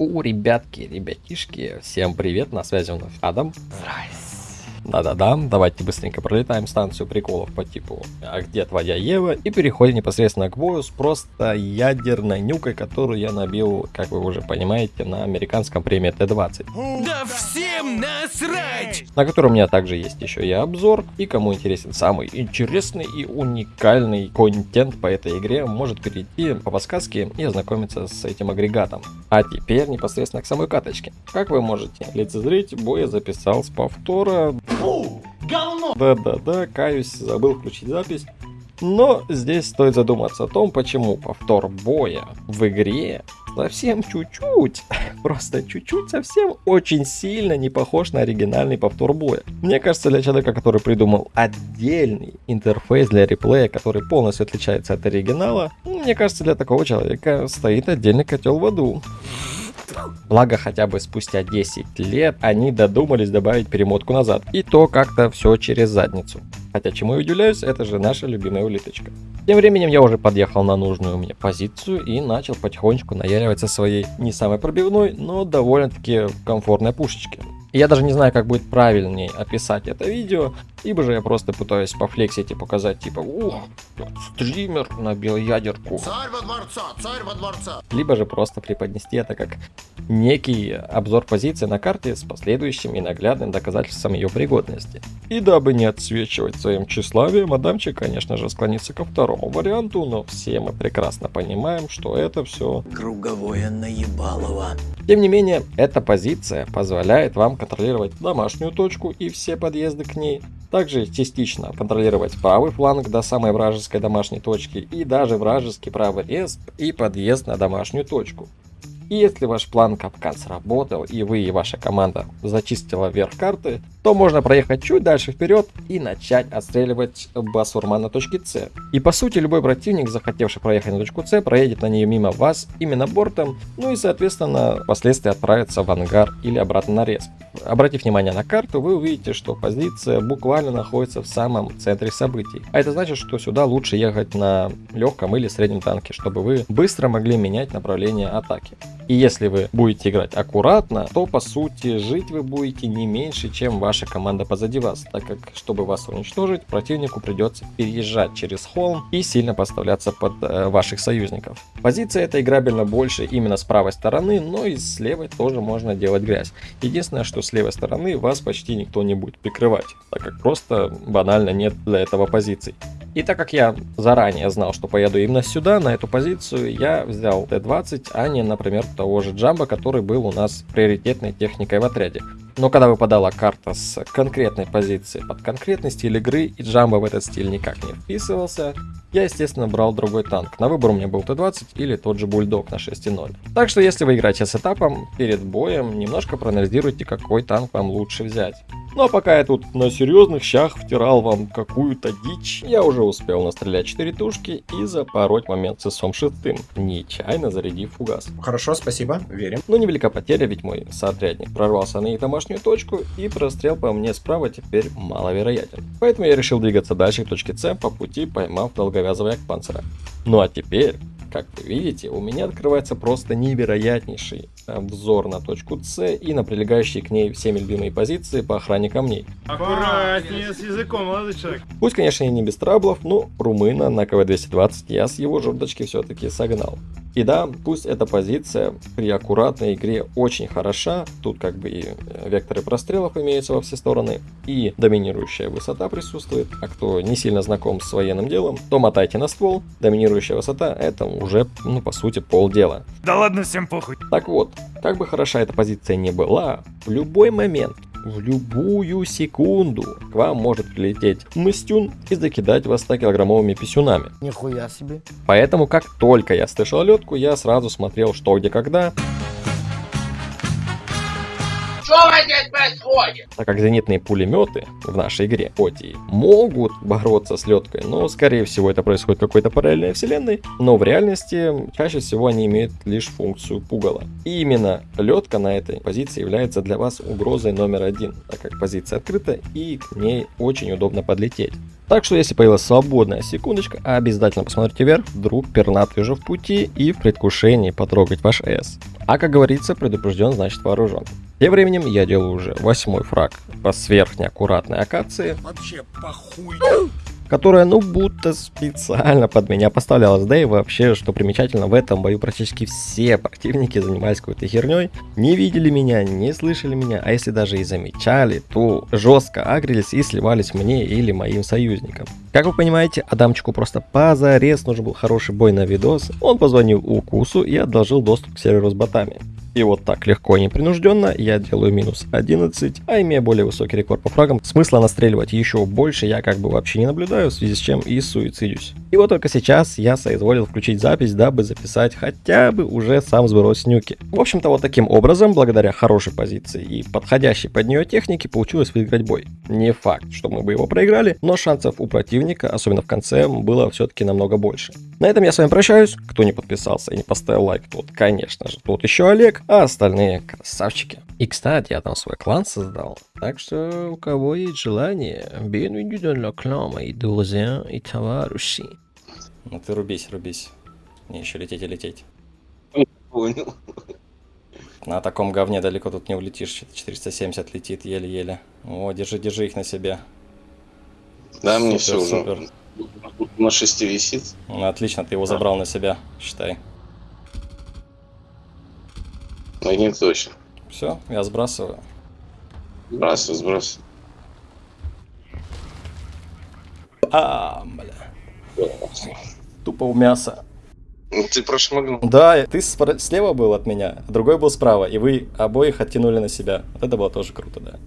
У, ребятки, ребятишки, всем привет, на связи вновь Адам. Здрасте. Да-да-да, давайте быстренько пролетаем станцию приколов по типу «А где твоя Ева?» и переходим непосредственно к бою с просто ядерной нюкой, которую я набил, как вы уже понимаете, на американском премии Т-20. Да всем насрать! На котором у меня также есть еще и обзор, и кому интересен самый интересный и уникальный контент по этой игре, может перейти по подсказке и ознакомиться с этим агрегатом. А теперь непосредственно к самой каточке. Как вы можете лицезреть, бой я записал с повтора Фу, говно! Да-да-да, каюсь, забыл включить запись. Но здесь стоит задуматься о том, почему повтор боя в игре совсем чуть-чуть, просто чуть-чуть совсем очень сильно не похож на оригинальный повтор боя. Мне кажется, для человека, который придумал отдельный интерфейс для реплея, который полностью отличается от оригинала, мне кажется, для такого человека стоит отдельный котел в аду. Благо, хотя бы спустя 10 лет они додумались добавить перемотку назад. И то как-то все через задницу. Хотя чему я удивляюсь, это же наша любимая улиточка. Тем временем я уже подъехал на нужную мне позицию и начал потихонечку наяривать со своей не самой пробивной, но довольно-таки комфортной пушечки. Я даже не знаю, как будет правильнее описать это видео, либо же я просто пытаюсь пофлексить и показать, типа, ух, стример набил ядерку. Царь во дворца, царь во дворца. Либо же просто преподнести это как некий обзор позиции на карте с последующим и наглядным доказательством ее пригодности. И дабы не отсвечивать своим тщеславием, Адамчик, конечно же, склонится ко второму варианту, но все мы прекрасно понимаем, что это все... Круговое наебалово. Тем не менее, эта позиция позволяет вам контролировать домашнюю точку и все подъезды к ней, также частично контролировать правый фланг до самой вражеской домашней точки и даже вражеский правый респ и подъезд на домашнюю точку. И если ваш план капкан сработал, и вы и ваша команда зачистила вверх карты, то можно проехать чуть дальше вперед и начать отстреливать басурма на точке С. И по сути любой противник, захотевший проехать на точку С, проедет на нее мимо вас именно бортом, ну и соответственно впоследствии отправится в ангар или обратно на респ. Обратив внимание на карту, вы увидите, что позиция буквально находится в самом центре событий. А это значит, что сюда лучше ехать на легком или среднем танке, чтобы вы быстро могли менять направление атаки. И если вы будете играть аккуратно, то по сути жить вы будете не меньше, чем ваша команда позади вас, так как чтобы вас уничтожить, противнику придется переезжать через холм и сильно подставляться под э, ваших союзников. Позиция эта играбельно больше именно с правой стороны, но и с левой тоже можно делать грязь. Единственное, что с левой стороны вас почти никто не будет прикрывать, так как просто банально нет для этого позиций. И так как я заранее знал, что поеду именно сюда, на эту позицию, я взял Т-20, а не, например, того же Джамба, который был у нас приоритетной техникой в отряде. Но когда выпадала карта с конкретной позиции под конкретный стиль игры, и Джамба в этот стиль никак не вписывался, я, естественно, брал другой танк. На выбор у меня был Т-20 или тот же Бульдог на 6.0. Так что, если вы играете с этапом, перед боем немножко проанализируйте, какой танк вам лучше взять. Ну а пока я тут на серьезных щах втирал вам какую-то дичь, я уже успел настрелять 4 тушки и запороть момент с ИСом шестым, нечаянно зарядив фугас. Хорошо, спасибо, верим. Но невелика потеря, ведь мой соотрядник прорвался на их домашнюю точку, и прострел по мне справа теперь маловероятен. Поэтому я решил двигаться дальше к точке С, по пути поймав долговязого якпанцера. Ну а теперь как вы видите, у меня открывается просто невероятнейший взор на точку С и на прилегающие к ней всеми любимые позиции по охране камней. Аккуратнее с языком, молодой человек. Пусть, конечно, и не без траблов, но румына на КВ-220 я с его жердочки все-таки согнал. И да, пусть эта позиция при аккуратной игре очень хороша, тут как бы и э, векторы прострелов имеются во все стороны, и доминирующая высота присутствует, а кто не сильно знаком с военным делом, то мотайте на ствол, доминирующая высота это уже, ну по сути, полдела. Да ладно, всем похуй. Так вот, как бы хороша эта позиция не была, в любой момент в любую секунду к вам может прилететь мыстюн и закидать вас 100-килограммовыми писюнами. Нихуя себе. Поэтому, как только я слышал летку, я сразу смотрел, что где когда. Происходит? Так как зенитные пулеметы в нашей игре, хоть и могут бороться с леткой, но скорее всего это происходит в какой-то параллельной вселенной, но в реальности чаще всего они имеют лишь функцию пугала. И именно летка на этой позиции является для вас угрозой номер один, так как позиция открыта и к ней очень удобно подлететь. Так что, если появилась свободная секундочка, обязательно посмотрите вверх, вдруг пернатый уже в пути и в предвкушении потрогать ваш С. А как говорится, предупрежден, значит вооружен. Тем временем я делаю уже восьмой фраг по сверхнеаккуратной акации, Вообще похуй. которая ну будто специально под меня поставлялась. Да и вообще, что примечательно, в этом бою практически все противники занимались какой-то херней, не видели меня, не слышали меня, а если даже и замечали, то жестко агрились и сливались мне или моим союзникам. Как вы понимаете, Адамчику просто позарез нужен был хороший бой на видос. Он позвонил Укусу и одолжил доступ к серверу с ботами. И вот так легко и непринужденно я делаю минус 11, а имея более высокий рекорд по фрагам, смысла настреливать еще больше я как бы вообще не наблюдаю, в связи с чем и суицидюсь. И вот только сейчас я соизволил включить запись, дабы записать хотя бы уже сам сброс нюки. В общем-то вот таким образом, благодаря хорошей позиции и подходящей под нее технике, получилось выиграть бой. Не факт, что мы бы его проиграли, но шансов у противника, особенно в конце, было все-таки намного больше. На этом я с вами прощаюсь. Кто не подписался и не поставил лайк, тот, конечно же, тот еще Олег, а остальные красавчики. И, кстати, я там свой клан создал. Так что, у кого есть желание, bienvenue dans clan, мои друзья и товарищи. Ну ты рубись, рубись. Мне еще лететь и лететь. Понял. На таком говне далеко тут не улетишь. Что-то 470 летит еле-еле. О, держи, держи их на себе. Да, мне Супер, все супер. уже. На шести висит. Ну, отлично, ты его забрал на себя, считай. Не точно. Все, я сбрасываю. Сбрасывай, сбрасывай. А, бля. Тупо у мяса. Ну, Ты прошмыгнул. Да, ты слева был от меня, другой был справа, и вы обоих оттянули на себя. Это было тоже круто, да.